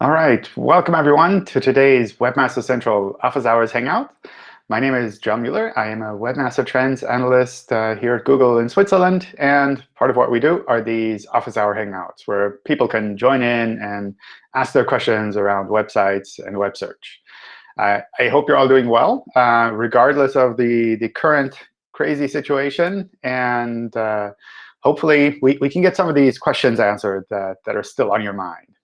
All right, welcome everyone to today's Webmaster Central Office Hours Hangout. My name is John Mueller. I am a Webmaster Trends Analyst uh, here at Google in Switzerland. And part of what we do are these Office Hour Hangouts, where people can join in and ask their questions around websites and web search. I hope you're all doing well, uh, regardless of the, the current crazy situation. And uh, hopefully, we, we can get some of these questions answered that, that are still on your mind.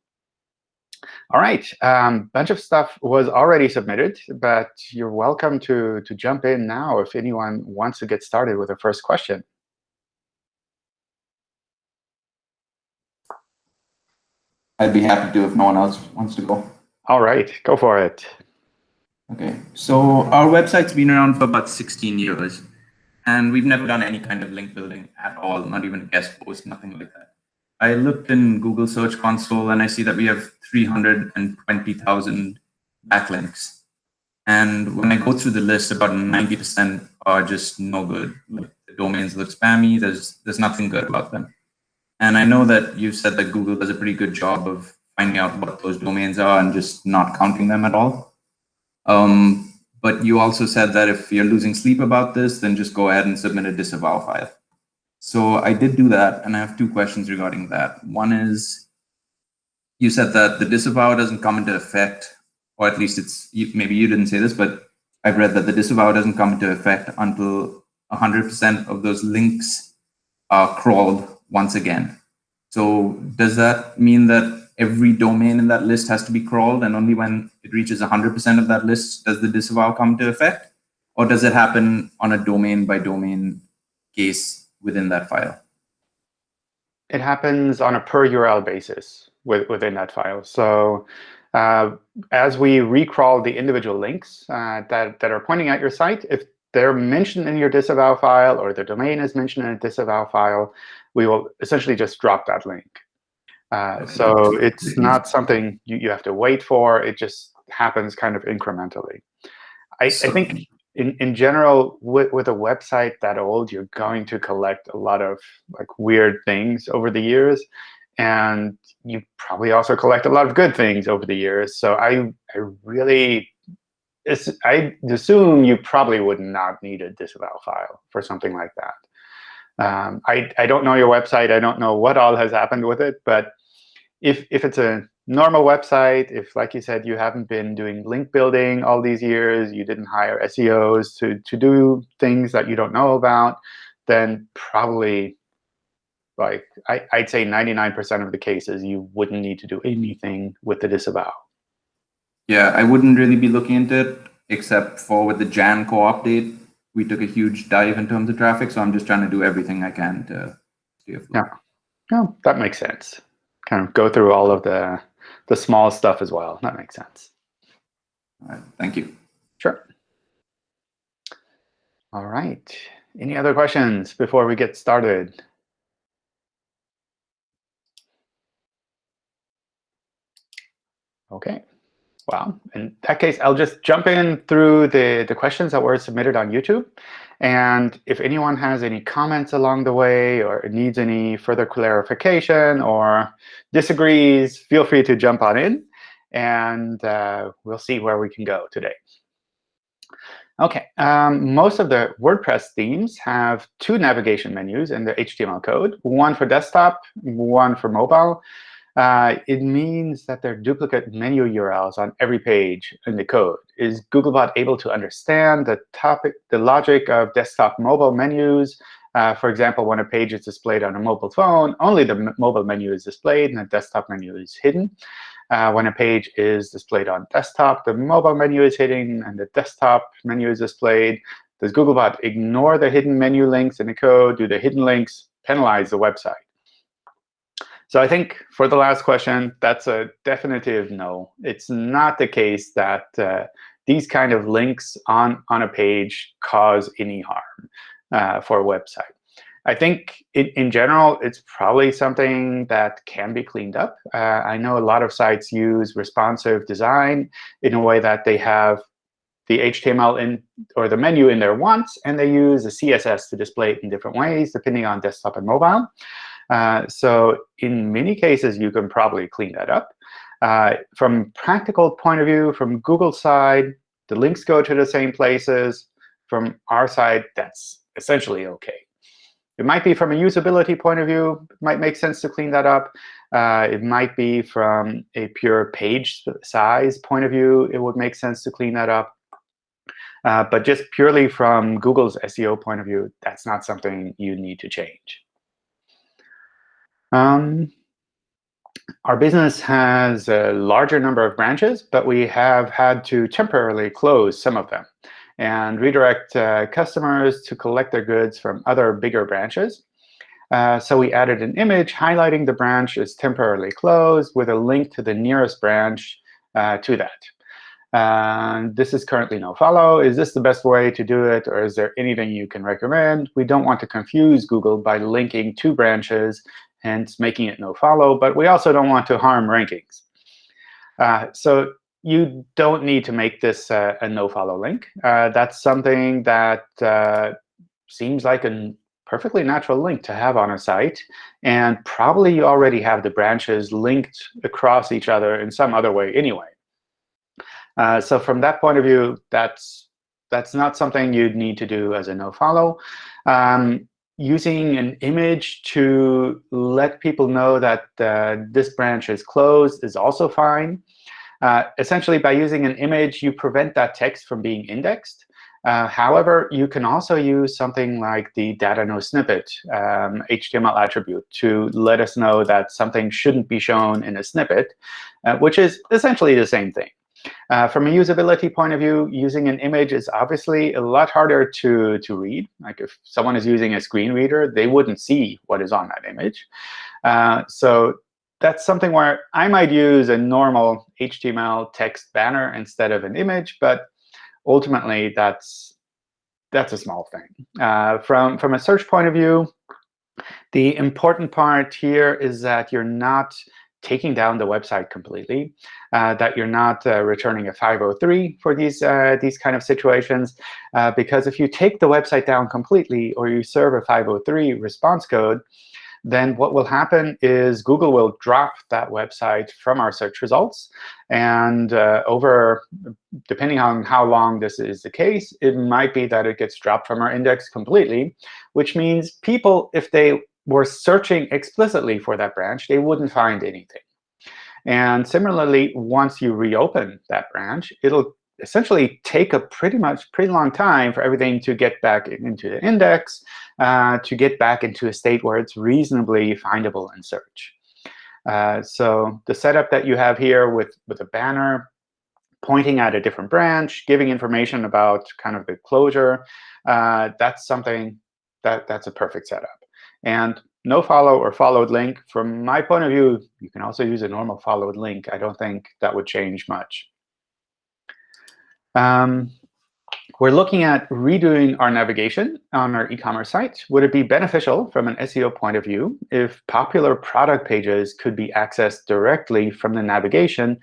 All right, a um, bunch of stuff was already submitted, but you're welcome to, to jump in now if anyone wants to get started with the first question. I'd be happy to if no one else wants to go. All right, go for it. OK, so our website's been around for about 16 years. And we've never done any kind of link building at all, not even a guest post, nothing like that. I looked in Google Search Console and I see that we have 320,000 backlinks. And when I go through the list, about 90% are just no good. Like the domains look spammy. There's there's nothing good about them. And I know that you said that Google does a pretty good job of finding out what those domains are and just not counting them at all. Um, but you also said that if you're losing sleep about this, then just go ahead and submit a disavow file. So I did do that, and I have two questions regarding that. One is, you said that the disavow doesn't come into effect, or at least it's maybe you didn't say this, but I've read that the disavow doesn't come into effect until 100% of those links are crawled once again. So does that mean that every domain in that list has to be crawled, and only when it reaches 100% of that list does the disavow come into effect? Or does it happen on a domain by domain case within that file? It happens on a per URL basis with, within that file. So uh, as we recrawl the individual links uh, that, that are pointing at your site, if they're mentioned in your disavow file or the domain is mentioned in a disavow file, we will essentially just drop that link. Uh, so it's not something you, you have to wait for. It just happens kind of incrementally. I, I think in, in general, with, with a website that old, you're going to collect a lot of like weird things over the years. And you probably also collect a lot of good things over the years. So I, I really, I assume you probably would not need a disavow file for something like that. Um, I, I don't know your website. I don't know what all has happened with it. But if, if it's a normal website, if, like you said, you haven't been doing link building all these years, you didn't hire SEOs to, to do things that you don't know about, then probably, like I, I'd say 99% of the cases, you wouldn't need to do anything with the disavow. Yeah, I wouldn't really be looking into it, except for with the Jan core update, we took a huge dive in terms of traffic. So I'm just trying to do everything I can to stay afloat. Yeah, no, that makes sense. Kind of go through all of the the small stuff as well. That makes sense. All right, thank you. Sure. All right. Any other questions before we get started? OK. Well, in that case, I'll just jump in through the, the questions that were submitted on YouTube. And if anyone has any comments along the way or needs any further clarification or disagrees, feel free to jump on in. And uh, we'll see where we can go today. OK, um, most of the WordPress themes have two navigation menus in the HTML code, one for desktop, one for mobile. Uh, it means that there are duplicate menu URLs on every page in the code. Is Googlebot able to understand the topic, the logic of desktop mobile menus? Uh, for example, when a page is displayed on a mobile phone, only the mobile menu is displayed and the desktop menu is hidden. Uh, when a page is displayed on desktop, the mobile menu is hidden and the desktop menu is displayed. Does Googlebot ignore the hidden menu links in the code? Do the hidden links penalize the website? So I think for the last question, that's a definitive no. It's not the case that uh, these kind of links on, on a page cause any harm uh, for a website. I think in, in general, it's probably something that can be cleaned up. Uh, I know a lot of sites use responsive design in a way that they have the HTML in or the menu in there once, and they use the CSS to display it in different ways, depending on desktop and mobile. Uh, so in many cases, you can probably clean that up. Uh, from practical point of view, from Google's side, the links go to the same places. From our side, that's essentially OK. It might be from a usability point of view, it might make sense to clean that up. Uh, it might be from a pure page size point of view, it would make sense to clean that up. Uh, but just purely from Google's SEO point of view, that's not something you need to change. Um, our business has a larger number of branches, but we have had to temporarily close some of them and redirect uh, customers to collect their goods from other bigger branches. Uh, so we added an image highlighting the branch is temporarily closed with a link to the nearest branch uh, to that. And this is currently no follow. Is this the best way to do it, or is there anything you can recommend? We don't want to confuse Google by linking two branches, hence making it nofollow, but we also don't want to harm rankings. Uh, so you don't need to make this uh, a nofollow link. Uh, that's something that uh, seems like a perfectly natural link to have on a site. And probably you already have the branches linked across each other in some other way anyway. Uh, so from that point of view, that's that's not something you'd need to do as a nofollow. Um, using an image to let people know that uh, this branch is closed is also fine. Uh, essentially, by using an image, you prevent that text from being indexed. Uh, however, you can also use something like the data no snippet um, HTML attribute to let us know that something shouldn't be shown in a snippet, uh, which is essentially the same thing. Uh, from a usability point of view, using an image is obviously a lot harder to, to read. Like if someone is using a screen reader, they wouldn't see what is on that image. Uh, so that's something where I might use a normal HTML text banner instead of an image, but ultimately that's that's a small thing. Uh, from from a search point of view, the important part here is that you're not taking down the website completely, uh, that you're not uh, returning a 503 for these, uh, these kind of situations. Uh, because if you take the website down completely or you serve a 503 response code, then what will happen is Google will drop that website from our search results. And uh, over, depending on how long this is the case, it might be that it gets dropped from our index completely, which means people, if they were searching explicitly for that branch, they wouldn't find anything. And similarly, once you reopen that branch, it'll essentially take a pretty much pretty long time for everything to get back into the index, uh, to get back into a state where it's reasonably findable in search. Uh, so the setup that you have here with, with a banner pointing at a different branch, giving information about kind of the closure, uh, that's something that that's a perfect setup. And no follow or followed link, from my point of view, you can also use a normal followed link. I don't think that would change much. Um, we're looking at redoing our navigation on our e-commerce site. Would it be beneficial from an SEO point of view if popular product pages could be accessed directly from the navigation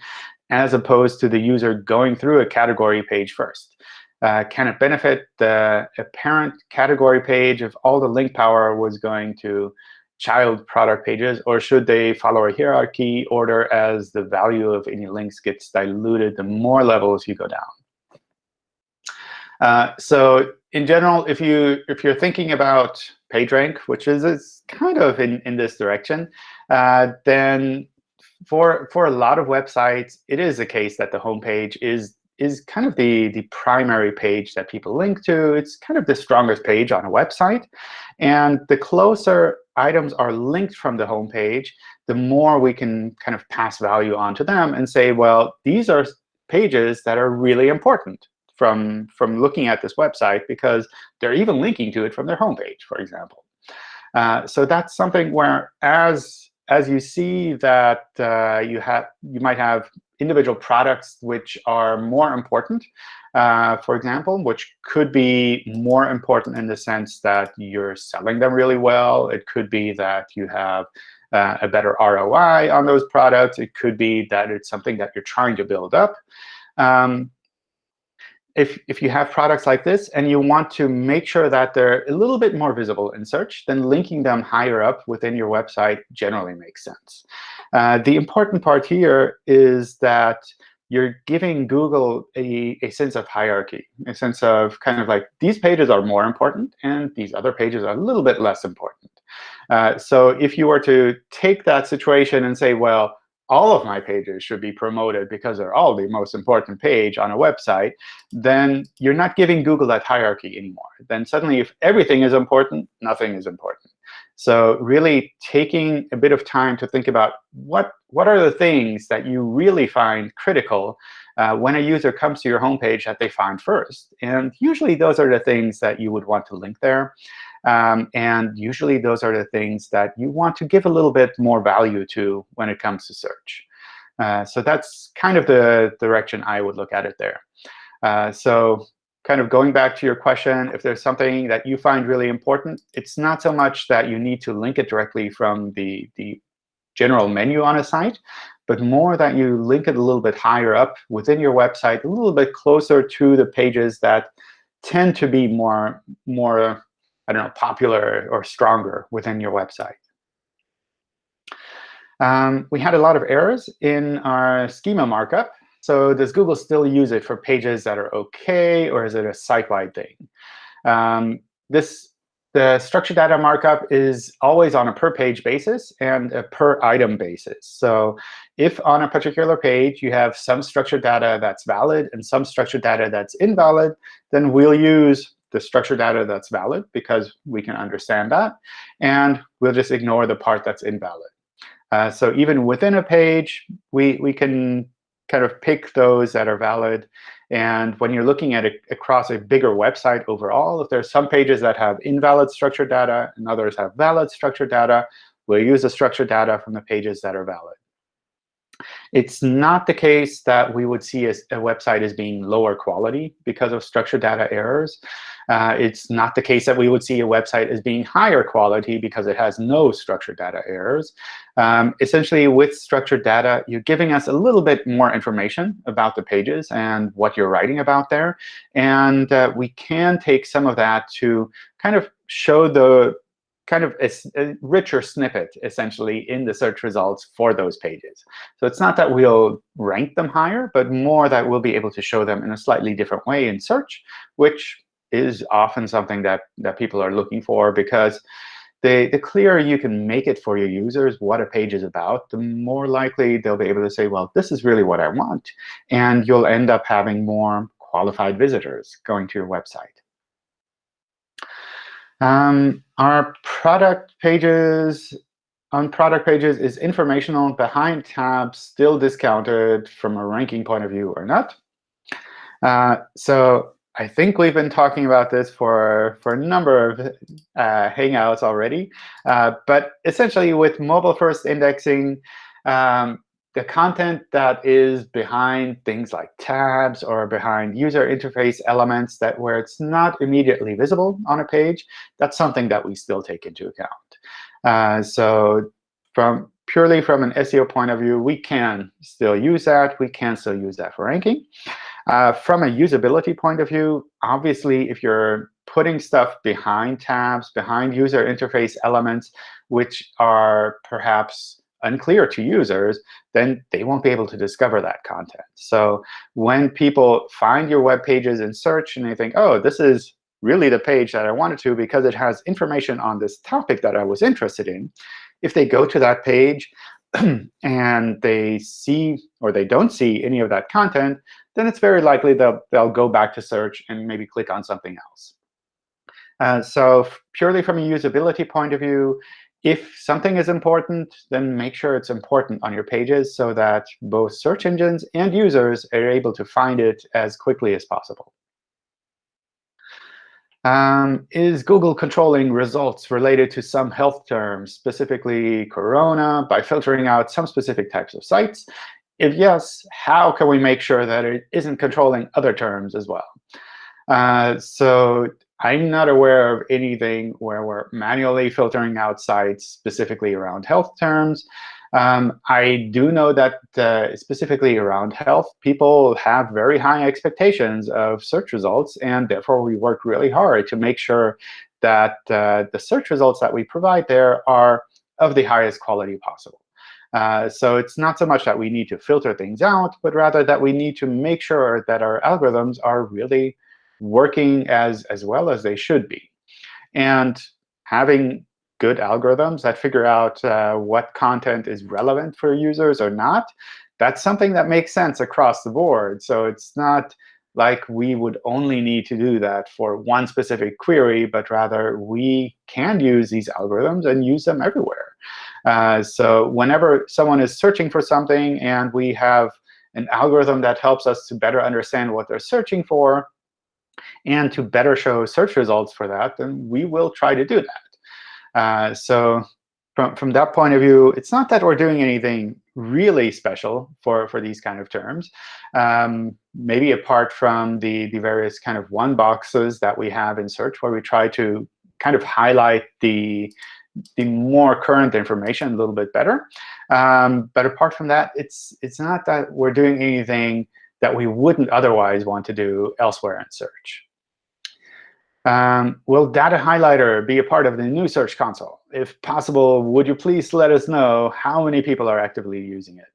as opposed to the user going through a category page first? Uh, can it benefit the parent category page if all the link power was going to child product pages, or should they follow a hierarchy order as the value of any links gets diluted the more levels you go down? Uh, so in general, if you if you're thinking about PageRank, which is, is kind of in in this direction, uh, then for for a lot of websites, it is the case that the homepage is is kind of the the primary page that people link to. It's kind of the strongest page on a website, and the closer items are linked from the homepage, the more we can kind of pass value onto them and say, well, these are pages that are really important from, from looking at this website because they're even linking to it from their homepage, for example. Uh, so that's something where as as you see that uh, you have you might have individual products which are more important, uh, for example, which could be more important in the sense that you're selling them really well. It could be that you have uh, a better ROI on those products. It could be that it's something that you're trying to build up. Um, if, if you have products like this and you want to make sure that they're a little bit more visible in search, then linking them higher up within your website generally makes sense. Uh, the important part here is that you're giving Google a, a sense of hierarchy, a sense of kind of like these pages are more important and these other pages are a little bit less important. Uh, so if you were to take that situation and say, well, all of my pages should be promoted because they're all the most important page on a website, then you're not giving Google that hierarchy anymore. Then suddenly, if everything is important, nothing is important. So really taking a bit of time to think about what, what are the things that you really find critical uh, when a user comes to your homepage that they find first. And usually those are the things that you would want to link there. Um, and usually those are the things that you want to give a little bit more value to when it comes to search. Uh, so that's kind of the direction I would look at it there. Uh, so kind of going back to your question, if there's something that you find really important, it's not so much that you need to link it directly from the, the general menu on a site, but more that you link it a little bit higher up within your website, a little bit closer to the pages that tend to be more, more I don't know, popular or stronger within your website. Um, we had a lot of errors in our schema markup. So does Google still use it for pages that are OK, or is it a site-wide thing? Um, this the structured data markup is always on a per page basis and a per item basis. So if on a particular page you have some structured data that's valid and some structured data that's invalid, then we'll use the structured data that's valid because we can understand that. And we'll just ignore the part that's invalid. Uh, so even within a page, we, we can kind of pick those that are valid. And when you're looking at it across a bigger website overall, if there's some pages that have invalid structured data and others have valid structured data, we'll use the structured data from the pages that are valid. It's not the case that we would see a, a website as being lower quality because of structured data errors. Uh, it's not the case that we would see a website as being higher quality because it has no structured data errors. Um, essentially, with structured data, you're giving us a little bit more information about the pages and what you're writing about there. And uh, we can take some of that to kind of show the kind of a, a, richer snippet, essentially, in the search results for those pages. So it's not that we'll rank them higher, but more that we'll be able to show them in a slightly different way in search, which is often something that, that people are looking for because the, the clearer you can make it for your users what a page is about, the more likely they'll be able to say, well, this is really what I want. And you'll end up having more qualified visitors going to your website. Um, our product pages on product pages is informational behind tabs still discounted from a ranking point of view or not? Uh, so I think we've been talking about this for, for a number of uh, Hangouts already. Uh, but essentially, with mobile-first indexing, um, the content that is behind things like tabs or behind user interface elements that where it's not immediately visible on a page, that's something that we still take into account. Uh, so from purely from an SEO point of view, we can still use that. We can still use that for ranking. Uh, from a usability point of view, obviously, if you're putting stuff behind tabs, behind user interface elements, which are perhaps unclear to users, then they won't be able to discover that content. So when people find your web pages in search and they think, oh, this is really the page that I wanted to because it has information on this topic that I was interested in, if they go to that page, and they see or they don't see any of that content, then it's very likely they'll, they'll go back to search and maybe click on something else. Uh, so purely from a usability point of view, if something is important, then make sure it's important on your pages so that both search engines and users are able to find it as quickly as possible. Um, is Google controlling results related to some health terms, specifically corona, by filtering out some specific types of sites? If yes, how can we make sure that it isn't controlling other terms as well? Uh, so I'm not aware of anything where we're manually filtering out sites specifically around health terms. Um, I do know that uh, specifically around health, people have very high expectations of search results, and therefore we work really hard to make sure that uh, the search results that we provide there are of the highest quality possible. Uh, so it's not so much that we need to filter things out, but rather that we need to make sure that our algorithms are really working as, as well as they should be. And having good algorithms that figure out uh, what content is relevant for users or not, that's something that makes sense across the board. So it's not like we would only need to do that for one specific query, but rather we can use these algorithms and use them everywhere. Uh, so whenever someone is searching for something and we have an algorithm that helps us to better understand what they're searching for and to better show search results for that, then we will try to do that. Uh, so from, from that point of view, it's not that we're doing anything really special for, for these kind of terms. Um, maybe apart from the, the various kind of one boxes that we have in search, where we try to kind of highlight the, the more current information a little bit better. Um, but apart from that, it's, it's not that we're doing anything that we wouldn't otherwise want to do elsewhere in search. Um, will Data Highlighter be a part of the new Search Console? If possible, would you please let us know how many people are actively using it?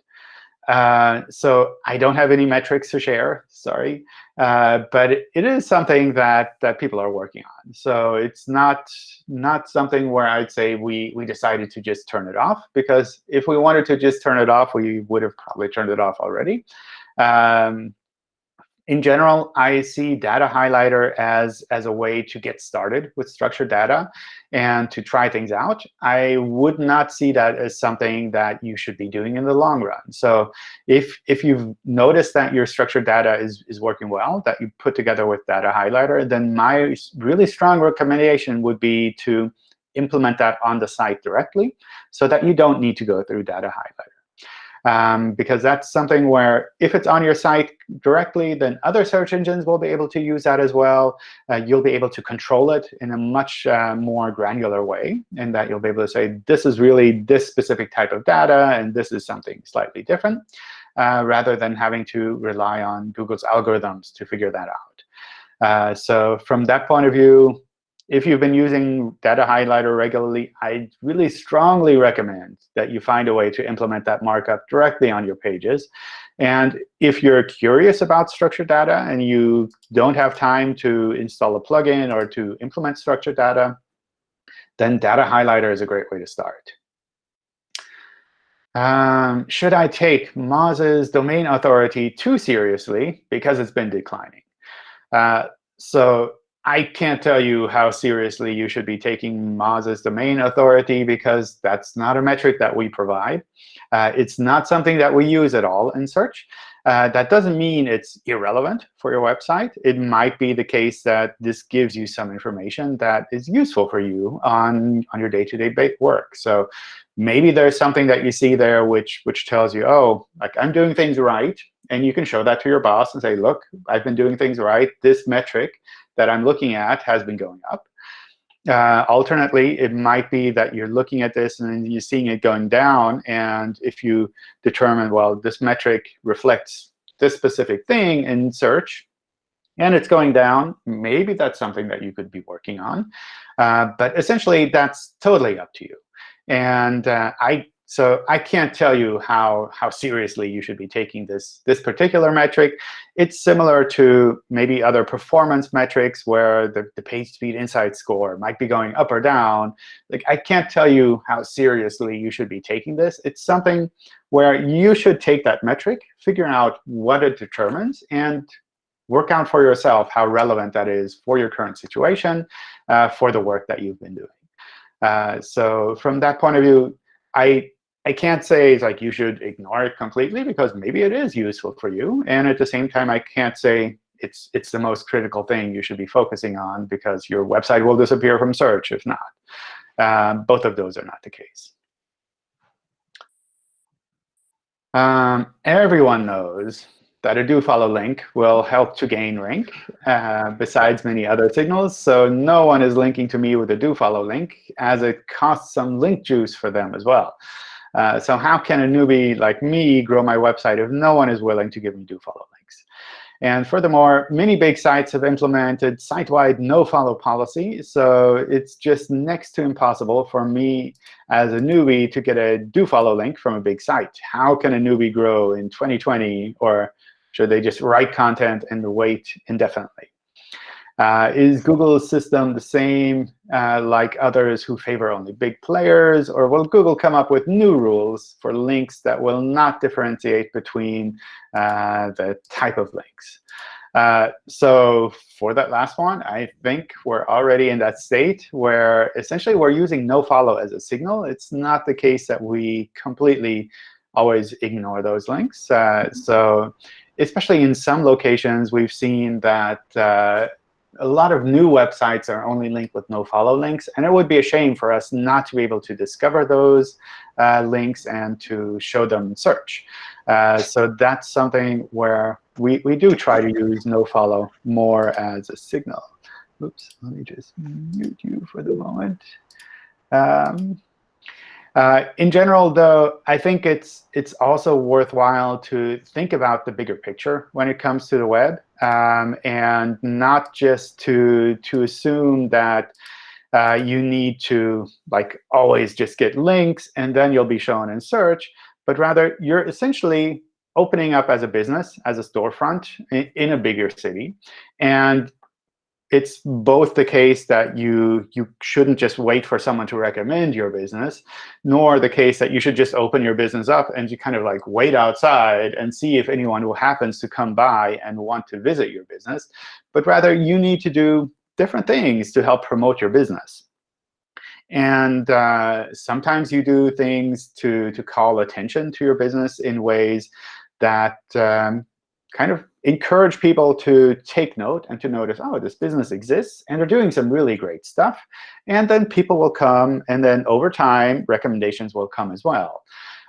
Uh, so I don't have any metrics to share, sorry. Uh, but it, is something that, that people are working on. So it's not, not something where I'd say we, we decided to just turn it off. Because if we wanted to just turn it off, we would have probably turned it off already. Um, in general, I see Data Highlighter as, as a way to get started with structured data and to try things out. I would not see that as something that you should be doing in the long run. So if, if you've noticed that your structured data is, is working well, that you put together with Data Highlighter, then my really strong recommendation would be to implement that on the site directly so that you don't need to go through Data Highlighter um, because that's something where if it's on your site directly, then other search engines will be able to use that as well. Uh, you'll be able to control it in a much uh, more granular way, in that you'll be able to say, this is really this specific type of data, and this is something slightly different, uh, rather than having to rely on Google's algorithms to figure that out. Uh, so from that point of view, if you've been using Data Highlighter regularly, I really strongly recommend that you find a way to implement that markup directly on your pages. And if you're curious about structured data and you don't have time to install a plugin or to implement structured data, then Data Highlighter is a great way to start. Um, should I take Moz's domain authority too seriously because it's been declining? Uh, so I can't tell you how seriously you should be taking Moz's domain authority because that's not a metric that we provide. Uh, it's not something that we use at all in search. Uh, that doesn't mean it's irrelevant for your website. It might be the case that this gives you some information that is useful for you on, on your day-to-day -day work. So maybe there's something that you see there which, which tells you, oh, like I'm doing things right. And you can show that to your boss and say, look, I've been doing things right. This metric that I'm looking at has been going up. Uh, alternately, it might be that you're looking at this and you're seeing it going down. And if you determine, well, this metric reflects this specific thing in search, and it's going down, maybe that's something that you could be working on. Uh, but essentially, that's totally up to you. And uh, I so I can't tell you how, how seriously you should be taking this, this particular metric. It's similar to maybe other performance metrics where the, the page speed insight score might be going up or down. Like I can't tell you how seriously you should be taking this. It's something where you should take that metric, figure out what it determines, and work out for yourself how relevant that is for your current situation, uh, for the work that you've been doing. Uh, so from that point of view, I I can't say like you should ignore it completely because maybe it is useful for you. And at the same time, I can't say it's it's the most critical thing you should be focusing on because your website will disappear from search if not. Um, both of those are not the case. Um, everyone knows that a do follow link will help to gain rank, uh, besides many other signals. So no one is linking to me with a do follow link, as it costs some link juice for them as well. Uh, so how can a newbie like me grow my website if no one is willing to give me do follow links? And furthermore, many big sites have implemented site-wide no-follow policy. So it's just next to impossible for me as a newbie to get a do-follow link from a big site. How can a newbie grow in 2020? Or should they just write content and wait indefinitely? Uh, is Google's system the same uh, like others who favor only big players? Or will Google come up with new rules for links that will not differentiate between uh, the type of links? Uh, so for that last one, I think we're already in that state where essentially we're using nofollow as a signal. It's not the case that we completely always ignore those links. Uh, so especially in some locations, we've seen that uh, a lot of new websites are only linked with no-follow links. And it would be a shame for us not to be able to discover those uh, links and to show them in search. Uh, so that's something where we, we do try to use no-follow more as a signal. Oops, let me just mute you for the moment. Um, uh, in general, though, I think it's it's also worthwhile to think about the bigger picture when it comes to the web, um, and not just to to assume that uh, you need to like always just get links and then you'll be shown in search, but rather you're essentially opening up as a business, as a storefront in, in a bigger city, and it's both the case that you you shouldn't just wait for someone to recommend your business, nor the case that you should just open your business up and you kind of like wait outside and see if anyone who happens to come by and want to visit your business. But rather, you need to do different things to help promote your business. And uh, sometimes you do things to, to call attention to your business in ways that um, kind of encourage people to take note and to notice, oh, this business exists, and they're doing some really great stuff. And then people will come, and then over time, recommendations will come as well.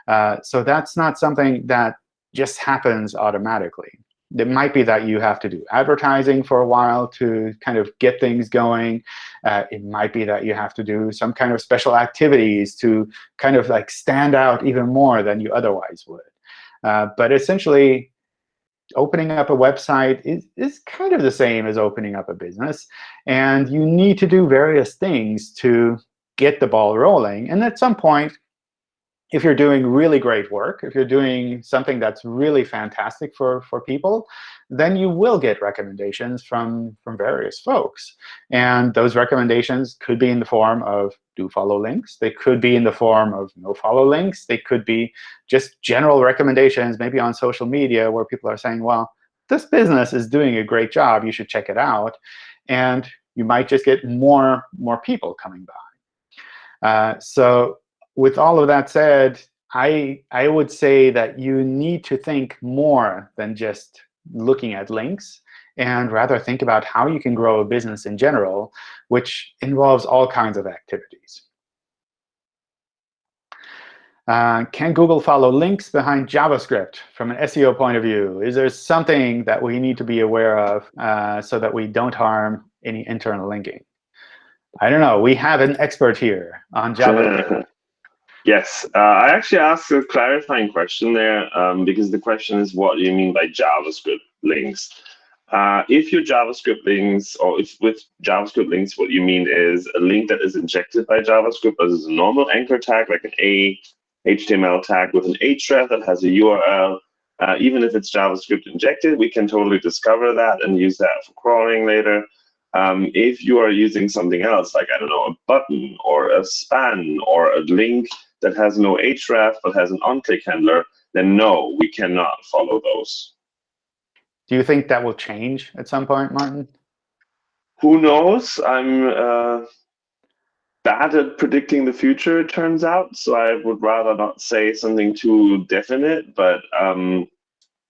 Uh, so that's not something that just happens automatically. It might be that you have to do advertising for a while to kind of get things going. Uh, it might be that you have to do some kind of special activities to kind of like stand out even more than you otherwise would. Uh, but essentially, opening up a website is, is kind of the same as opening up a business. And you need to do various things to get the ball rolling. And at some point, if you're doing really great work, if you're doing something that's really fantastic for, for people, then you will get recommendations from, from various folks. And those recommendations could be in the form of do follow links. They could be in the form of no follow links. They could be just general recommendations, maybe on social media, where people are saying, well, this business is doing a great job. You should check it out. And you might just get more, more people coming by. Uh, so with all of that said, I, I would say that you need to think more than just looking at links and rather think about how you can grow a business in general, which involves all kinds of activities. Uh, can Google follow links behind JavaScript from an SEO point of view? Is there something that we need to be aware of uh, so that we don't harm any internal linking? I don't know. We have an expert here on JavaScript. Yes, uh, I actually asked a clarifying question there um, because the question is what do you mean by JavaScript links? Uh, if your JavaScript links, or if with JavaScript links, what you mean is a link that is injected by JavaScript as a normal anchor tag, like an A HTML tag with an href that has a URL, uh, even if it's JavaScript injected, we can totally discover that and use that for crawling later. Um, if you are using something else, like, I don't know, a button or a span or a link that has no href but has an onClick handler, then no, we cannot follow those. Do you think that will change at some point, Martin? Who knows? I'm uh, bad at predicting the future, it turns out. So I would rather not say something too definite, but um,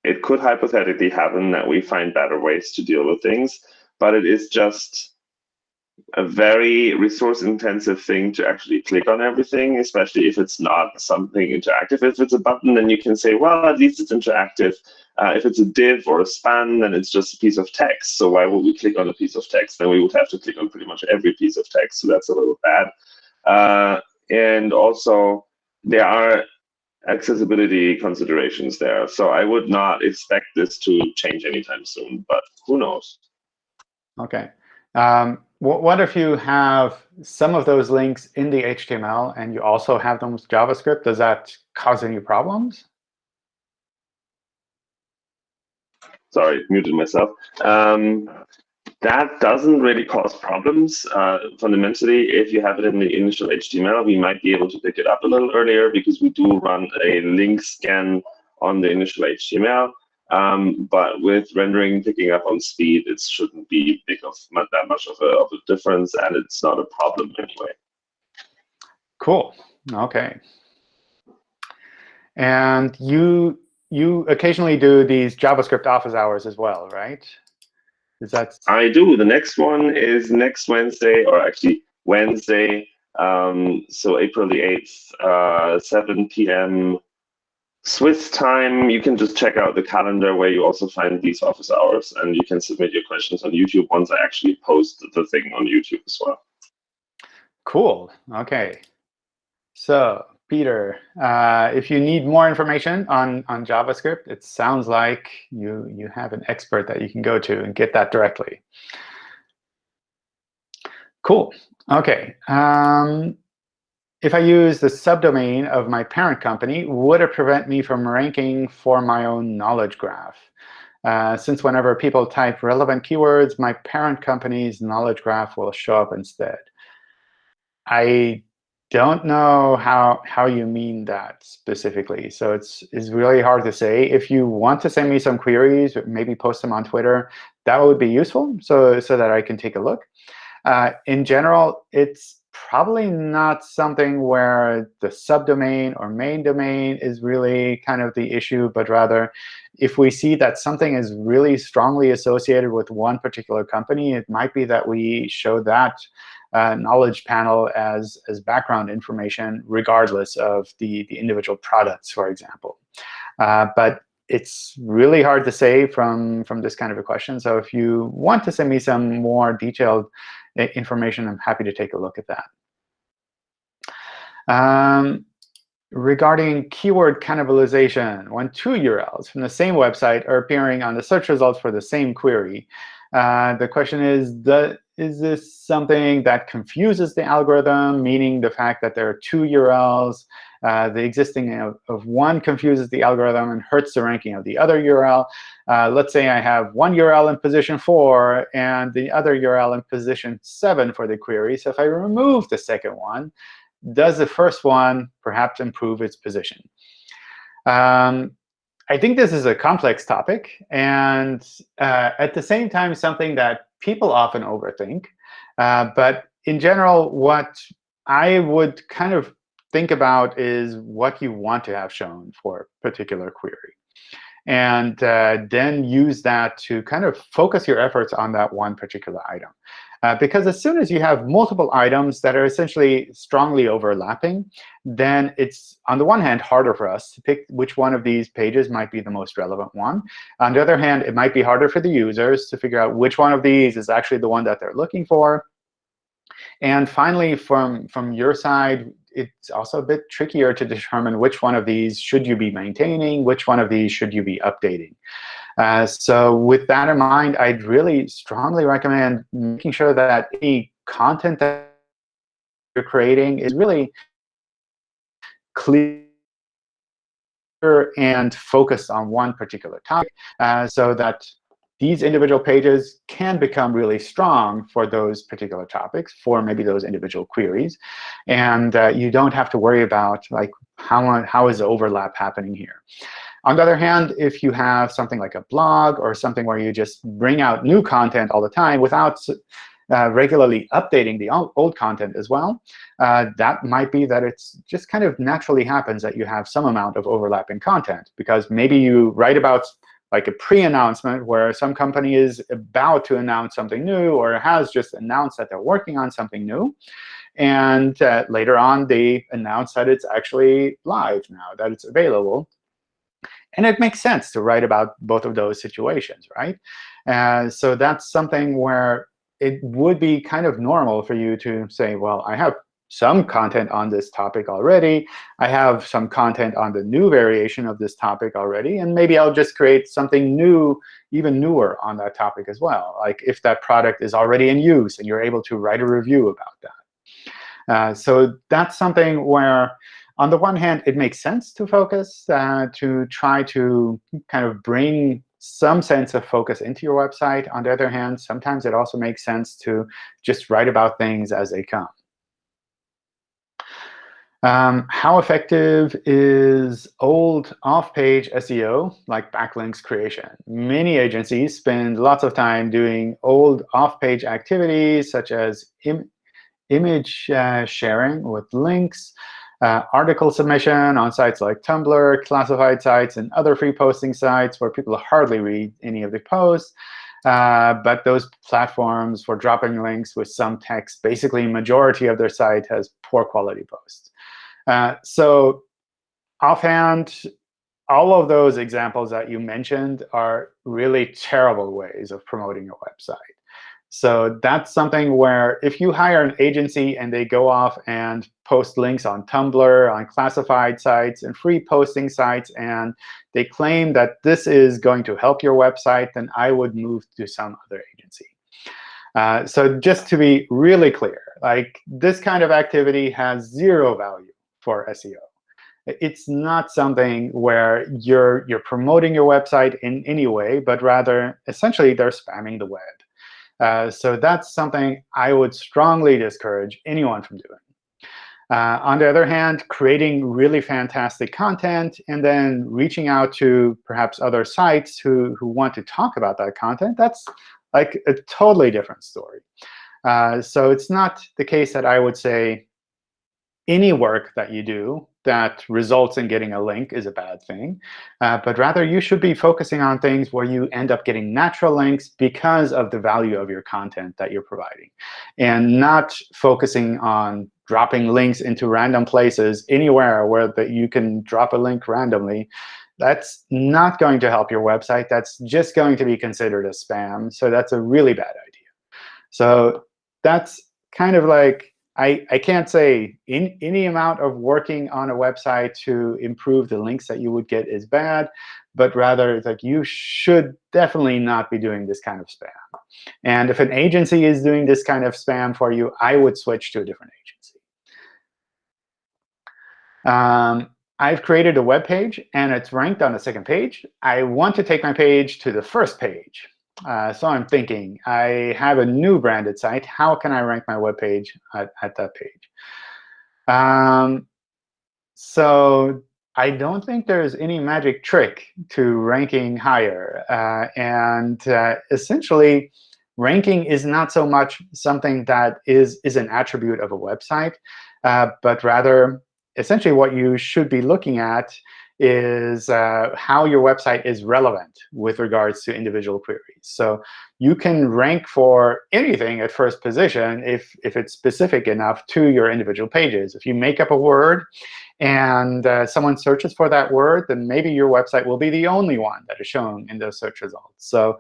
it could hypothetically happen that we find better ways to deal with things. But it is just a very resource intensive thing to actually click on everything, especially if it's not something interactive. If it's a button, then you can say, well, at least it's interactive. Uh, if it's a div or a span, then it's just a piece of text. So why would we click on a piece of text? Then we would have to click on pretty much every piece of text. So that's a little bad. Uh, and also, there are accessibility considerations there. So I would not expect this to change anytime soon, but who knows? OK. Um, what if you have some of those links in the HTML and you also have them with JavaScript? Does that cause any problems? Sorry, muted myself. Um, that doesn't really cause problems. Uh, fundamentally, if you have it in the initial HTML, we might be able to pick it up a little earlier because we do run a link scan on the initial HTML. Um, but with rendering picking up on speed, it shouldn't be big of that much of a, of a difference, and it's not a problem anyway. Cool. OK. And you you occasionally do these JavaScript office hours as well, right? Is that? I do. The next one is next Wednesday, or actually Wednesday. Um, so April the 8th, uh, 7 p.m. Swiss time. You can just check out the calendar where you also find these office hours, and you can submit your questions on YouTube once I actually post the thing on YouTube as well. Cool. OK. So Peter, uh, if you need more information on, on JavaScript, it sounds like you, you have an expert that you can go to and get that directly. Cool. OK. Um, if I use the subdomain of my parent company, would it prevent me from ranking for my own knowledge graph? Uh, since whenever people type relevant keywords, my parent company's knowledge graph will show up instead. I don't know how how you mean that specifically. So it's it's really hard to say. If you want to send me some queries, maybe post them on Twitter, that would be useful so, so that I can take a look. Uh, in general, it's probably not something where the subdomain or main domain is really kind of the issue, but rather if we see that something is really strongly associated with one particular company, it might be that we show that uh, knowledge panel as, as background information, regardless of the, the individual products, for example. Uh, but it's really hard to say from, from this kind of a question. So if you want to send me some more detailed uh, information, I'm happy to take a look at that. Um, regarding keyword cannibalization, when two URLs from the same website are appearing on the search results for the same query, uh, the question is, the, is this something that confuses the algorithm, meaning the fact that there are two URLs? Uh, the existing of, of, one confuses the algorithm and hurts the ranking of the other URL. Uh, let's say I have one URL in position 4 and the other URL in position 7 for the query. So if I remove the second one, does the first one perhaps improve its position? Um, I think this is a complex topic, and uh, at the same time, something that people often overthink. Uh, but in general, what I would kind of think about is what you want to have shown for a particular query. And uh, then use that to kind of focus your efforts on that one particular item. Uh, because as soon as you have multiple items that are essentially strongly overlapping, then it's, on the one hand, harder for us to pick which one of these pages might be the most relevant one. On the other hand, it might be harder for the users to figure out which one of these is actually the one that they're looking for. And finally, from, from your side, it's also a bit trickier to determine which one of these should you be maintaining, which one of these should you be updating. Uh, so with that in mind, I'd really strongly recommend making sure that any content that you're creating is really clear and focused on one particular topic uh, so that these individual pages can become really strong for those particular topics, for maybe those individual queries. And uh, you don't have to worry about like how, how is the overlap happening here. On the other hand, if you have something like a blog or something where you just bring out new content all the time without uh, regularly updating the old content as well, uh, that might be that it's just kind of naturally happens that you have some amount of overlapping content. Because maybe you write about like a pre-announcement where some company is about to announce something new or has just announced that they're working on something new. And uh, later on, they announce that it's actually live now, that it's available. And it makes sense to write about both of those situations, right? Uh, so that's something where it would be kind of normal for you to say, well, I have some content on this topic already. I have some content on the new variation of this topic already. And maybe I'll just create something new, even newer on that topic as well, like if that product is already in use and you're able to write a review about that. Uh, so that's something where, on the one hand, it makes sense to focus, uh, to try to kind of bring some sense of focus into your website. On the other hand, sometimes it also makes sense to just write about things as they come. Um, how effective is old off-page SEO, like backlinks creation? Many agencies spend lots of time doing old off-page activities, such as Im image uh, sharing with links, uh, article submission on sites like Tumblr, classified sites, and other free posting sites where people hardly read any of the posts. Uh, but those platforms for dropping links with some text, basically majority of their site has poor quality posts. Uh, so offhand, all of those examples that you mentioned are really terrible ways of promoting your website. So that's something where if you hire an agency and they go off and post links on Tumblr, on classified sites, and free posting sites, and they claim that this is going to help your website, then I would move to some other agency. Uh, so just to be really clear, like this kind of activity has zero value for SEO. It's not something where you're, you're promoting your website in any way, but rather, essentially, they're spamming the web. Uh, so that's something I would strongly discourage anyone from doing. Uh, on the other hand, creating really fantastic content and then reaching out to perhaps other sites who, who want to talk about that content, that's like a totally different story. Uh, so it's not the case that I would say any work that you do that results in getting a link is a bad thing. Uh, but rather, you should be focusing on things where you end up getting natural links because of the value of your content that you're providing, and not focusing on dropping links into random places anywhere where that you can drop a link randomly. That's not going to help your website. That's just going to be considered a spam. So that's a really bad idea. So that's kind of like I, I can't say in, any amount of working on a website to improve the links that you would get is bad, but rather it's like you should definitely not be doing this kind of spam. And if an agency is doing this kind of spam for you, I would switch to a different agency. Um, I've created a web page, and it's ranked on the second page. I want to take my page to the first page. Uh, so I'm thinking, I have a new branded site. How can I rank my web page at, at that page? Um, so I don't think there's any magic trick to ranking higher. Uh, and uh, essentially, ranking is not so much something that is, is an attribute of a website, uh, but rather, essentially, what you should be looking at is uh, how your website is relevant with regards to individual queries. So you can rank for anything at first position if, if it's specific enough to your individual pages. If you make up a word and uh, someone searches for that word, then maybe your website will be the only one that is shown in those search results. So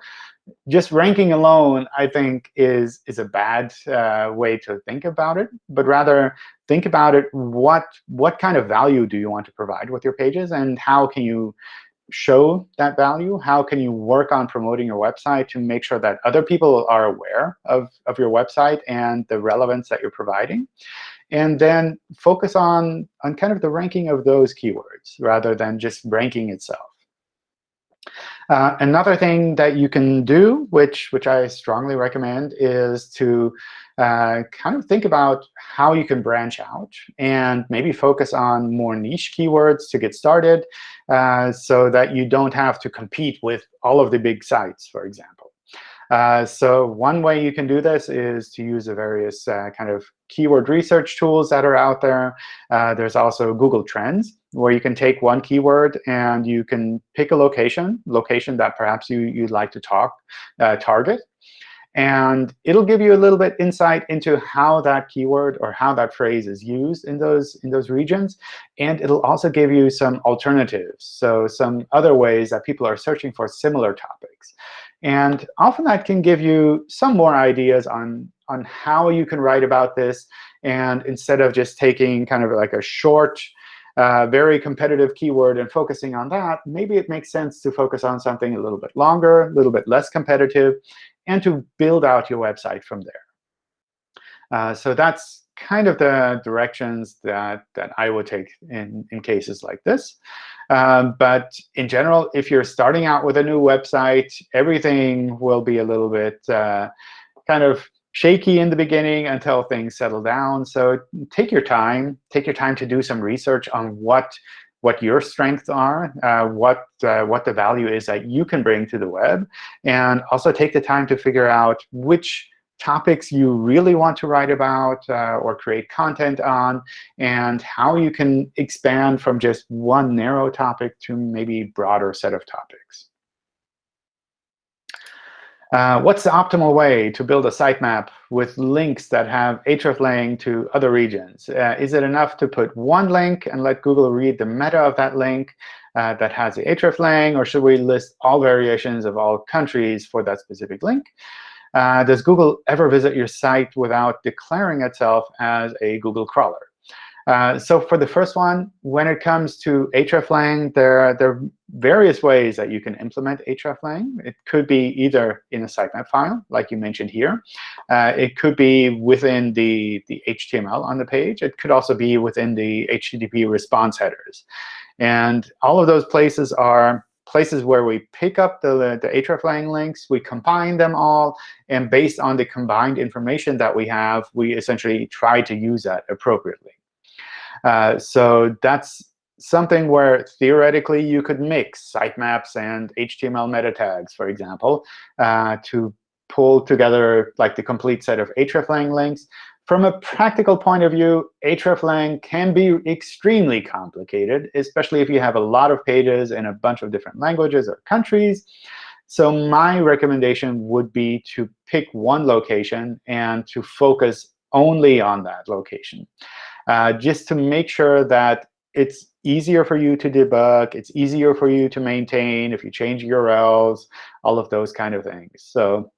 just ranking alone, I think, is, is a bad uh, way to think about it. But rather, think about it, what, what kind of value do you want to provide with your pages? And how can you show that value? How can you work on promoting your website to make sure that other people are aware of, of your website and the relevance that you're providing? And then focus on, on kind of the ranking of those keywords rather than just ranking itself. Uh, another thing that you can do, which, which I strongly recommend, is to uh, kind of think about how you can branch out and maybe focus on more niche keywords to get started uh, so that you don't have to compete with all of the big sites, for example. Uh, so one way you can do this is to use the various uh, kind of keyword research tools that are out there. Uh, there's also Google Trends, where you can take one keyword and you can pick a location, location that perhaps you, you'd like to talk, uh, target. And it'll give you a little bit insight into how that keyword or how that phrase is used in those, in those regions. And it'll also give you some alternatives, so some other ways that people are searching for similar topics. And often that can give you some more ideas on, on how you can write about this. And instead of just taking kind of like a short, uh, very competitive keyword and focusing on that, maybe it makes sense to focus on something a little bit longer, a little bit less competitive, and to build out your website from there. Uh, so that's kind of the directions that, that I would take in, in cases like this. Um, but in general, if you're starting out with a new website, everything will be a little bit uh, kind of shaky in the beginning until things settle down. So take your time. Take your time to do some research on what what your strengths are, uh, what uh, what the value is that you can bring to the web, and also take the time to figure out which topics you really want to write about uh, or create content on, and how you can expand from just one narrow topic to maybe broader set of topics. Uh, what's the optimal way to build a sitemap with links that have hreflang to other regions? Uh, is it enough to put one link and let Google read the meta of that link uh, that has the hreflang, or should we list all variations of all countries for that specific link? Uh, does Google ever visit your site without declaring itself as a Google crawler? Uh, so for the first one, when it comes to hreflang, there, there are various ways that you can implement hreflang. It could be either in a sitemap file, like you mentioned here. Uh, it could be within the, the HTML on the page. It could also be within the HTTP response headers. And all of those places are places where we pick up the, the hreflang links, we combine them all, and based on the combined information that we have, we essentially try to use that appropriately. Uh, so that's something where theoretically you could mix sitemaps and HTML meta tags, for example, uh, to pull together like the complete set of hreflang links. From a practical point of view, hreflang can be extremely complicated, especially if you have a lot of pages in a bunch of different languages or countries. So my recommendation would be to pick one location and to focus only on that location. Uh, just to make sure that it's easier for you to debug, it's easier for you to maintain if you change URLs, all of those kind of things. So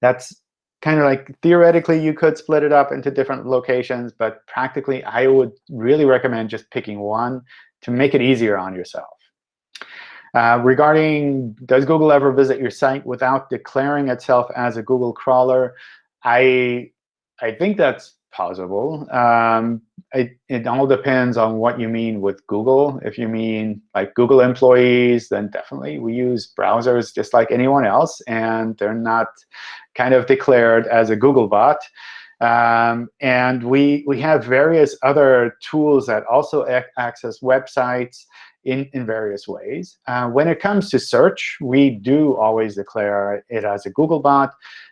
that's kind of like theoretically you could split it up into different locations, but practically I would really recommend just picking one to make it easier on yourself. Uh, regarding does Google ever visit your site without declaring itself as a Google crawler, I I think that's possible. Um, it, it all depends on what you mean with Google. If you mean like Google employees, then definitely we use browsers just like anyone else, and they're not kind of declared as a Google bot. Um, and we, we have various other tools that also access websites in, in various ways. Uh, when it comes to search, we do always declare it as a Googlebot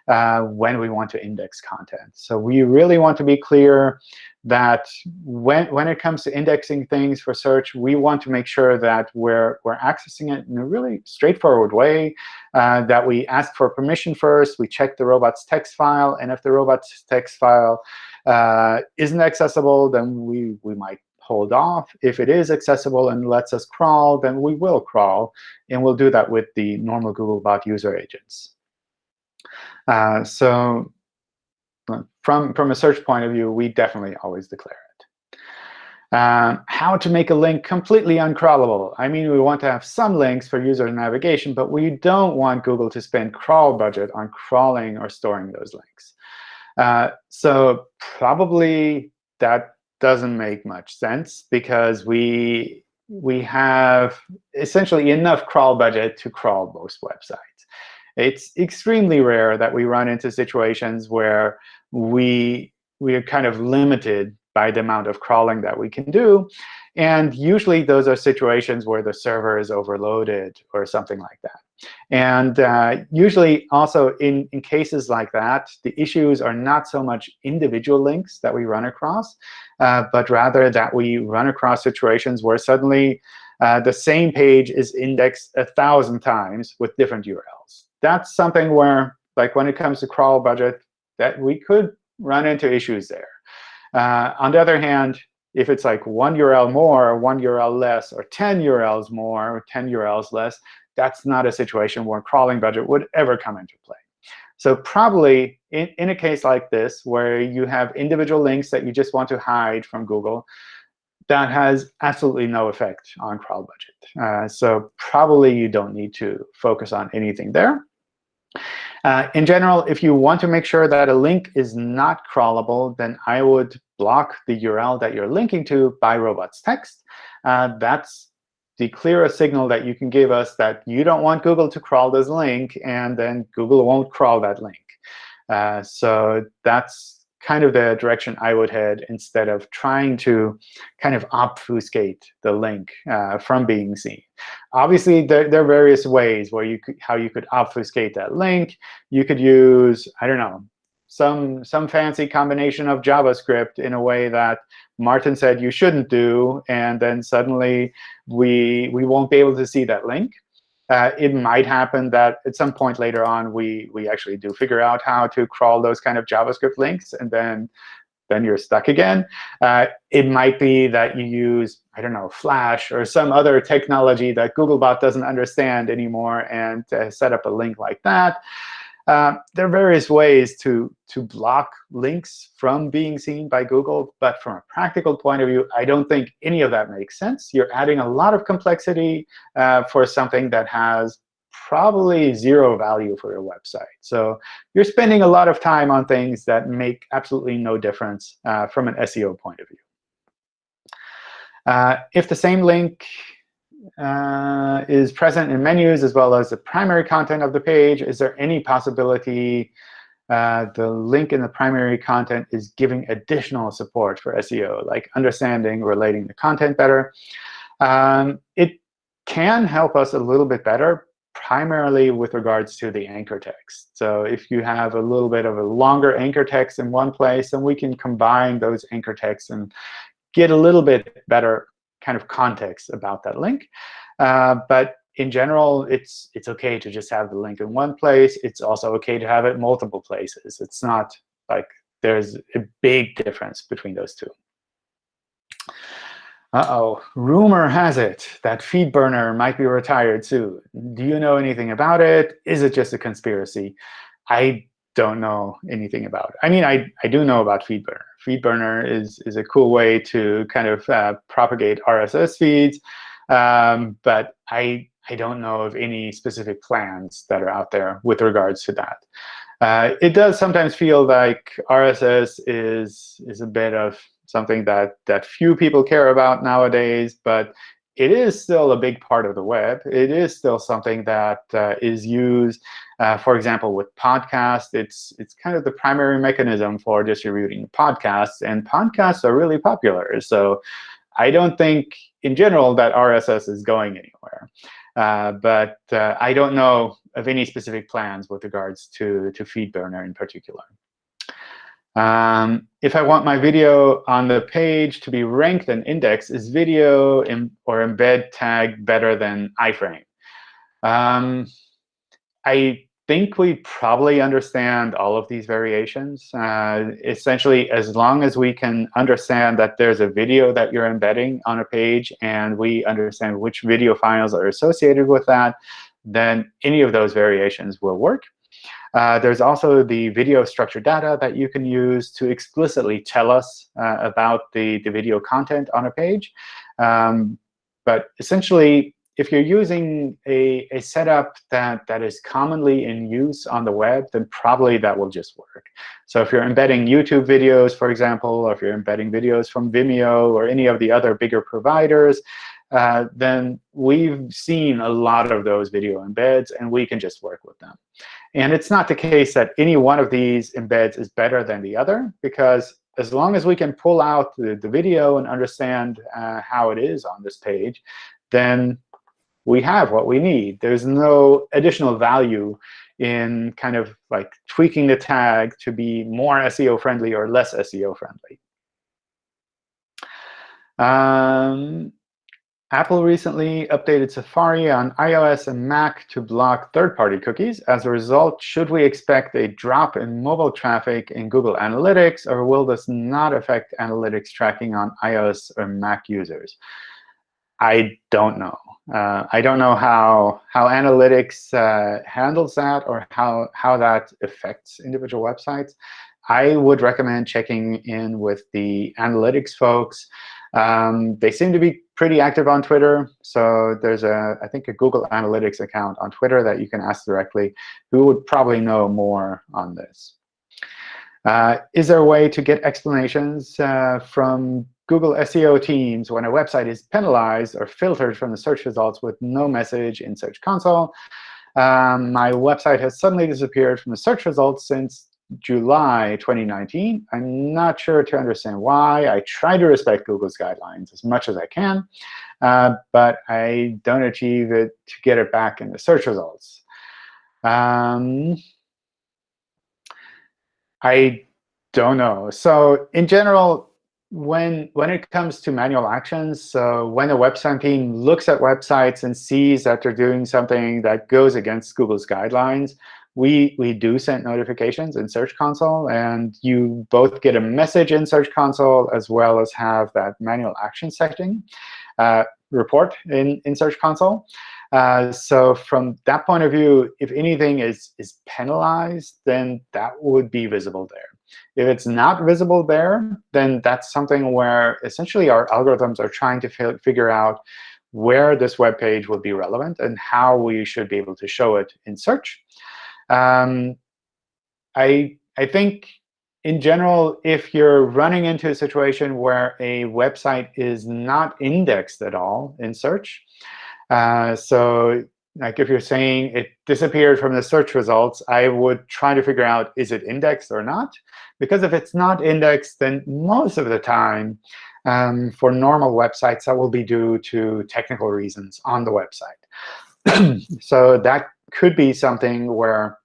uh, when we want to index content. So we really want to be clear that when, when it comes to indexing things for search, we want to make sure that we're, we're accessing it in a really straightforward way, uh, that we ask for permission first, we check the robots text file, and if the robots text file uh, isn't accessible, then we, we might hold off. If it is accessible and lets us crawl, then we will crawl. And we'll do that with the normal Googlebot user agents. Uh, so uh, from, from a search point of view, we definitely always declare it. Um, how to make a link completely uncrawlable. I mean, we want to have some links for user navigation, but we don't want Google to spend crawl budget on crawling or storing those links. Uh, so probably that doesn't make much sense because we we have essentially enough crawl budget to crawl most websites. It's extremely rare that we run into situations where we we are kind of limited by the amount of crawling that we can do. And usually those are situations where the server is overloaded or something like that. And uh, usually also in, in cases like that, the issues are not so much individual links that we run across, uh, but rather that we run across situations where suddenly uh, the same page is indexed a thousand times with different URLs. That's something where, like when it comes to crawl budget, that we could run into issues there. Uh, on the other hand, if it's like one URL more, one URL less, or 10 URLs more, or 10 URLs less, that's not a situation where crawling budget would ever come into play. So probably in, in a case like this, where you have individual links that you just want to hide from Google, that has absolutely no effect on crawl budget. Uh, so probably you don't need to focus on anything there. Uh, in general, if you want to make sure that a link is not crawlable, then I would block the URL that you're linking to by robots text. Uh, that's the clearest signal that you can give us that you don't want Google to crawl this link, and then Google won't crawl that link. Uh, so that's kind of the direction I would head instead of trying to kind of obfuscate the link uh, from being seen. Obviously, there, there, are various ways where you could, how you could obfuscate that link. You could use, I don't know, some, some fancy combination of JavaScript in a way that Martin said you shouldn't do, and then suddenly we, we won't be able to see that link. Uh, it might happen that at some point later on, we, we actually do figure out how to crawl those kind of JavaScript links, and then, then you're stuck again. Uh, it might be that you use, I don't know, Flash or some other technology that Googlebot doesn't understand anymore and uh, set up a link like that. Uh, there are various ways to, to block links from being seen by Google. But from a practical point of view, I don't think any of that makes sense. You're adding a lot of complexity uh, for something that has probably zero value for your website. So you're spending a lot of time on things that make absolutely no difference uh, from an SEO point of view. Uh, if the same link uh, is present in menus as well as the primary content of the page. Is there any possibility uh, the link in the primary content is giving additional support for SEO, like understanding, relating the content better? Um, it can help us a little bit better, primarily with regards to the anchor text. So if you have a little bit of a longer anchor text in one place, then we can combine those anchor texts and get a little bit better kind of context about that link. Uh, but in general, it's it's OK to just have the link in one place. It's also OK to have it multiple places. It's not like there's a big difference between those two. Uh-oh, rumor has it that FeedBurner might be retired soon. Do you know anything about it? Is it just a conspiracy? I don't know anything about. I mean, I, I do know about FeedBurner. FeedBurner is, is a cool way to kind of uh, propagate RSS feeds. Um, but I, I don't know of any specific plans that are out there with regards to that. Uh, it does sometimes feel like RSS is, is a bit of something that, that few people care about nowadays, but it is still a big part of the web. It is still something that uh, is used uh, for example, with podcasts, it's it's kind of the primary mechanism for distributing podcasts, and podcasts are really popular. So I don't think, in general, that RSS is going anywhere. Uh, but uh, I don't know of any specific plans with regards to, to FeedBurner in particular. Um, if I want my video on the page to be ranked and indexed, is video or embed tag better than iframe? Um, I think we probably understand all of these variations. Uh, essentially, as long as we can understand that there's a video that you're embedding on a page, and we understand which video files are associated with that, then any of those variations will work. Uh, there's also the video structured data that you can use to explicitly tell us uh, about the, the video content on a page. Um, but essentially, if you're using a, a setup that, that is commonly in use on the web, then probably that will just work. So if you're embedding YouTube videos, for example, or if you're embedding videos from Vimeo or any of the other bigger providers, uh, then we've seen a lot of those video embeds, and we can just work with them. And it's not the case that any one of these embeds is better than the other, because as long as we can pull out the, the video and understand uh, how it is on this page, then we have what we need. There's no additional value in kind of like tweaking the tag to be more SEO friendly or less SEO friendly. Um, Apple recently updated Safari on iOS and Mac to block third-party cookies. As a result, should we expect a drop in mobile traffic in Google Analytics, or will this not affect analytics tracking on iOS or Mac users? I don't know. Uh, I don't know how how analytics uh, handles that or how how that affects individual websites. I would recommend checking in with the analytics folks. Um, they seem to be pretty active on Twitter. So there's a I think a Google Analytics account on Twitter that you can ask directly, who would probably know more on this. Uh, is there a way to get explanations uh, from Google SEO teams when a website is penalized or filtered from the search results with no message in Search Console. Um, my website has suddenly disappeared from the search results since July 2019. I'm not sure to understand why. I try to respect Google's guidelines as much as I can, uh, but I don't achieve it to get it back in the search results. Um, I don't know. So in general, when when it comes to manual actions, uh, when a website team looks at websites and sees that they're doing something that goes against Google's guidelines, we we do send notifications in Search Console, and you both get a message in Search Console as well as have that manual action setting uh, report in in Search Console. Uh, so from that point of view, if anything is is penalized, then that would be visible there. If it's not visible there, then that's something where essentially our algorithms are trying to figure out where this web page will be relevant and how we should be able to show it in search. Um, I, I think in general, if you're running into a situation where a website is not indexed at all in search, uh, so like if you're saying it disappeared from the search results, I would try to figure out, is it indexed or not? Because if it's not indexed, then most of the time, um, for normal websites, that will be due to technical reasons on the website. so that could be something where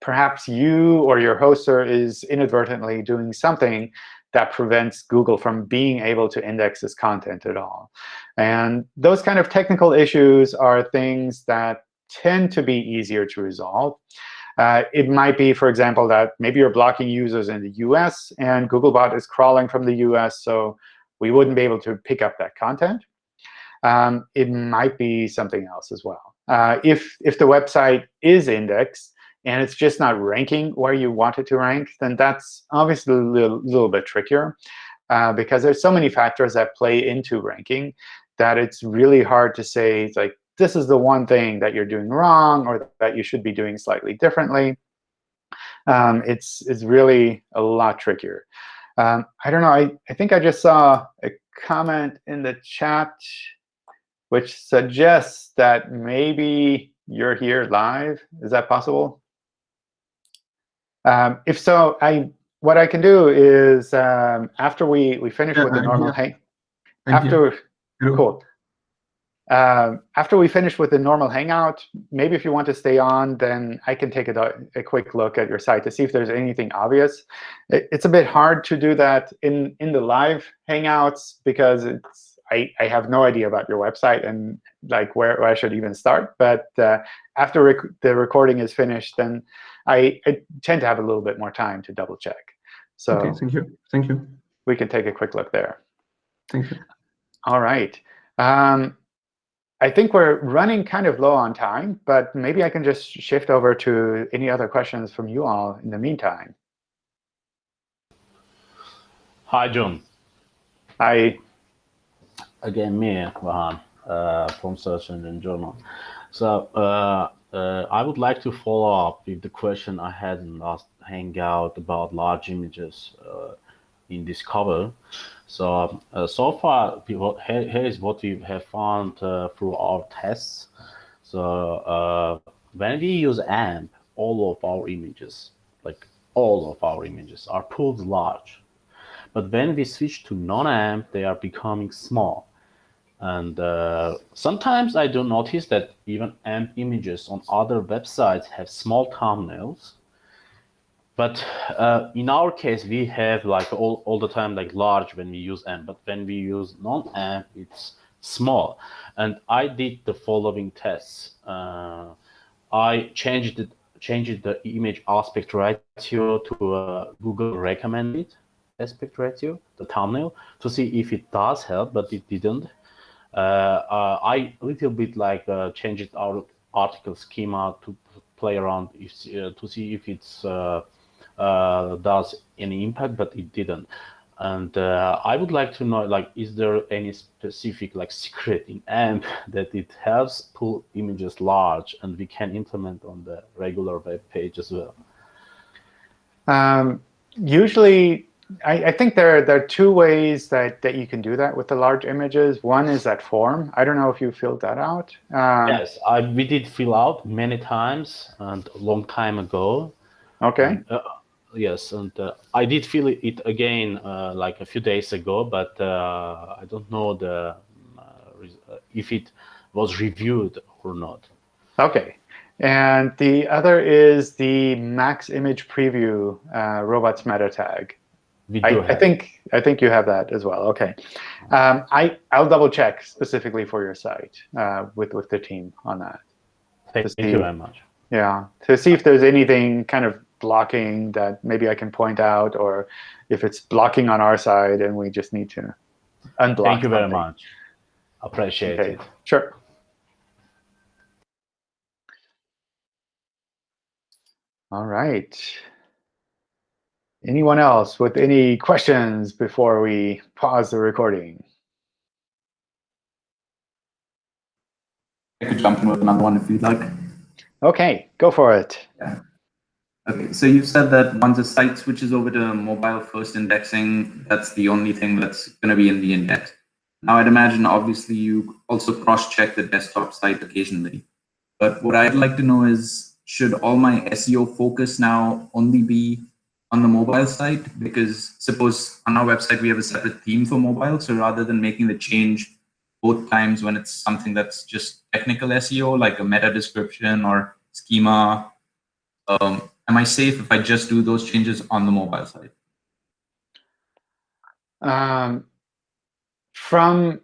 perhaps you or your hoster is inadvertently doing something that prevents Google from being able to index this content at all. And those kind of technical issues are things that tend to be easier to resolve. Uh, it might be, for example, that maybe you're blocking users in the US, and Googlebot is crawling from the US, so we wouldn't be able to pick up that content. Um, it might be something else as well. Uh, if, if the website is indexed, and it's just not ranking where you want it to rank, then that's obviously a little, little bit trickier. Uh, because there's so many factors that play into ranking that it's really hard to say, like, this is the one thing that you're doing wrong or that you should be doing slightly differently. Um, it's, it's really a lot trickier. Um, I don't know. I, I think I just saw a comment in the chat which suggests that maybe you're here live. Is that possible? Um, if so, I what I can do is um, after we we finish yeah, with the normal hang, after cool. Um, after we finish with the normal Hangout, maybe if you want to stay on, then I can take a, a quick look at your site to see if there's anything obvious. It, it's a bit hard to do that in, in the live Hangouts because it's I, I have no idea about your website and like where, where I should even start. But uh, after rec the recording is finished, then I, I, tend to have a little bit more time to double check. So okay, thank you. Thank you. We can take a quick look there. Thank you. All right. Um, I think we're running kind of low on time, but maybe I can just shift over to any other questions from you all in the meantime. Hi, John. Hi. Again, me, Vahan, uh, from Search Engine Journal. So uh, uh, I would like to follow up with the question I had in last Hangout about large images uh, in Discover. So, uh, so far, people, here, here is what we have found uh, through our tests. So when we use AMP, all of our images, like all of our images, are pulled large. But when we switch to non-AMP, they are becoming small. And uh, sometimes I do notice that even AMP images on other websites have small thumbnails. But uh, in our case, we have like all, all the time like large when we use AMP, but when we use non-AMP, it's small. And I did the following tests. Uh, I changed it, changed the image aspect ratio to uh, Google recommended aspect ratio, the thumbnail, to see if it does help, but it didn't. Uh, uh, I a little bit like uh, changed our article schema to play around if, to see if it's does any impact, but it didn't. And I would like to know, like, is there any specific like secret in AMP that it helps pull images large and we can implement on the regular web page as well? Um, usually, I, I, think there, there are two ways that, that you can do that with the large images. One is that form. I don't know if you filled that out. Um, yes, I, we did fill out many times and a long time ago. OK. And, uh, yes, and uh, I did fill it again uh, like a few days ago, but uh, I don't know the uh, uh, if it was reviewed or not. OK. And the other is the max image preview robots meta tag. I, I, think I think you have that as well. OK, um, I I'll double check specifically for your site uh, with with the team on that. Thank, you very much. Yeah, to see if there's anything kind of blocking that maybe I can point out, or if it's blocking on our side and we just need to unblock. Thank you very something. much. Appreciate okay. it. Sure. All right. Anyone else with any questions before we pause the recording? I could jump in with another one if you'd like. OK, go for it. Yeah. Okay, so you've said that once a site switches over to mobile first indexing, that's the only thing that's going to be in the index. Now, I'd imagine, obviously, you also cross-check the desktop site occasionally. But what I'd like to know is, should all my SEO focus now only be on the mobile site because suppose on our website we have a separate theme for mobile. So rather than making the change both times when it's something that's just technical SEO like a meta description or schema um, am I safe if I just do those changes on the mobile side? Um, from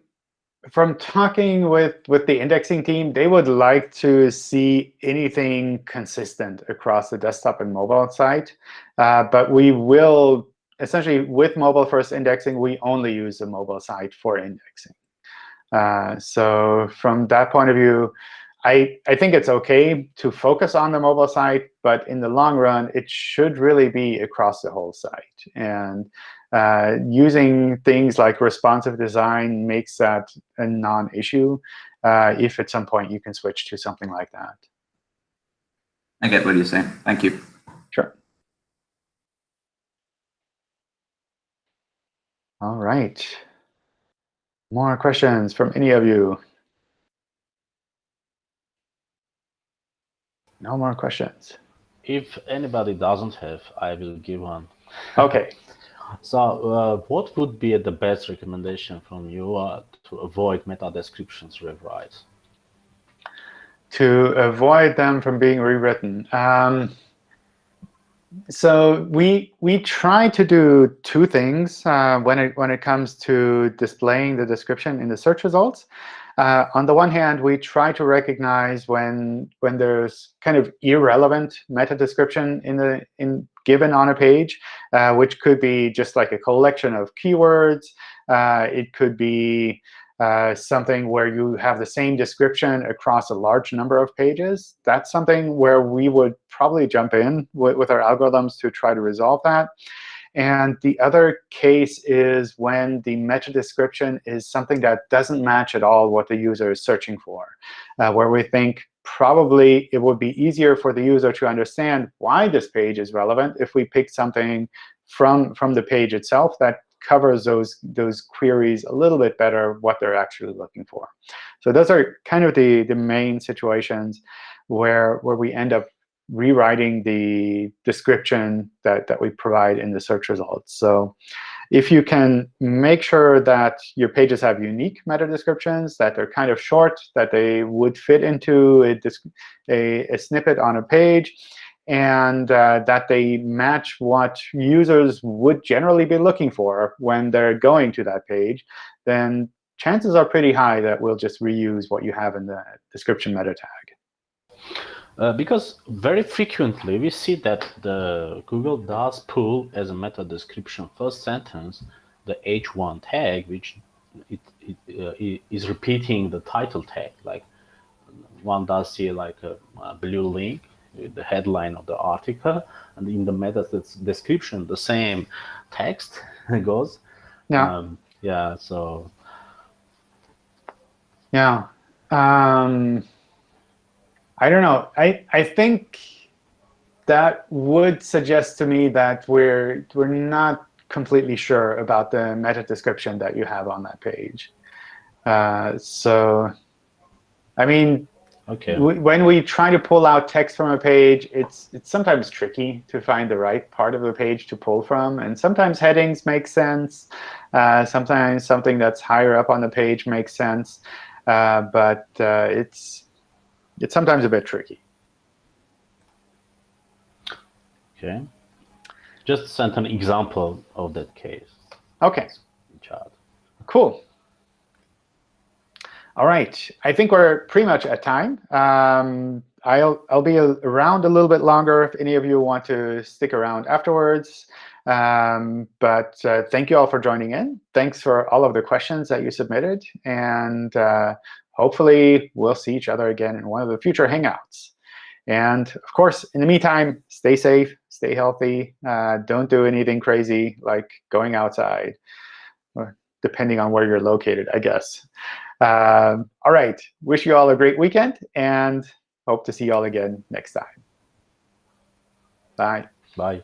from talking with with the indexing team, they would like to see anything consistent across the desktop and mobile site. Uh, but we will essentially with mobile first indexing, we only use the mobile site for indexing. Uh, so from that point of view, I, I think it's OK to focus on the mobile site, but in the long run, it should really be across the whole site. And uh, using things like responsive design makes that a non-issue uh, if at some point you can switch to something like that. I get what you're saying. Thank you. Sure. All right. More questions from any of you? No more questions. If anybody doesn't have, I will give one. OK. So uh, what would be the best recommendation from you uh, to avoid meta descriptions rewrites? To avoid them from being rewritten. Um, so we we try to do two things uh, when it when it comes to displaying the description in the search results. Uh, on the one hand, we try to recognize when when there's kind of irrelevant meta description in the in given on a page, uh, which could be just like a collection of keywords. Uh, it could be uh, something where you have the same description across a large number of pages. That's something where we would probably jump in with, with our algorithms to try to resolve that. And the other case is when the meta description is something that doesn't match at all what the user is searching for, uh, where we think probably it would be easier for the user to understand why this page is relevant if we pick something from, from the page itself that covers those, those queries a little bit better what they're actually looking for. So those are kind of the, the main situations where, where we end up rewriting the description that, that we provide in the search results. So if you can make sure that your pages have unique meta descriptions, that they're kind of short, that they would fit into a, a, a snippet on a page, and uh, that they match what users would generally be looking for when they're going to that page, then chances are pretty high that we'll just reuse what you have in the description meta tag. Uh, because very frequently we see that the Google does pull as a meta description first sentence the h1 tag, which it uh, i- is repeating the title tag. Like one does see like a, a blue link with the headline of the article, and in the meta description, the same text goes. Yeah. Um, yeah. So Yeah. Um, I don't know. I, I think that would suggest to me that we're we're not completely sure about the meta description that you have on that page. Uh, so, I mean, okay. when we try to pull out text from a page, it's it's sometimes tricky to find the right part of the page to pull from, and sometimes headings make sense. Uh, sometimes something that's higher up on the page makes sense, uh, but uh, it's it's sometimes a bit tricky. Okay. Just sent an example of that case Okay, in chat. cool. All right, I think we're pretty much at time. Um, I'll I'll be around a little bit longer if any of you want to stick around afterwards. Um, but uh, thank you all for joining in. Thanks for all of the questions that you submitted, and uh, hopefully we'll see each other again in one of the future Hangouts. And of course, in the meantime, stay safe, stay healthy. Uh, don't do anything crazy like going outside, depending on where you're located, I guess. Um, all right. Wish you all a great weekend, and hope to see you all again next time. Bye. Bye.